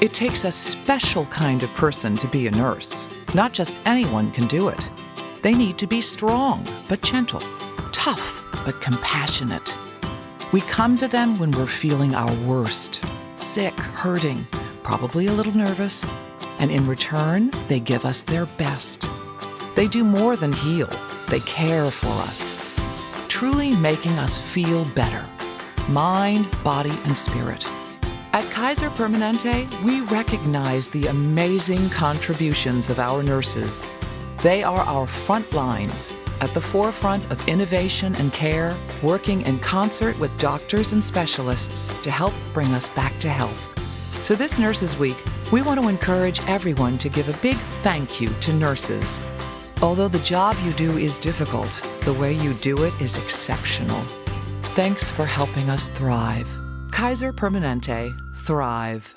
It takes a special kind of person to be a nurse. Not just anyone can do it. They need to be strong but gentle, tough but compassionate. We come to them when we're feeling our worst, sick, hurting, probably a little nervous, and in return, they give us their best. They do more than heal, they care for us, truly making us feel better mind, body, and spirit. At Kaiser Permanente, we recognize the amazing contributions of our nurses. They are our front lines, at the forefront of innovation and care, working in concert with doctors and specialists to help bring us back to health. So, this Nurses Week, we want to encourage everyone to give a big thank you to nurses. Although the job you do is difficult, the way you do it is exceptional. Thanks for helping us thrive. Kaiser Permanente, thrive.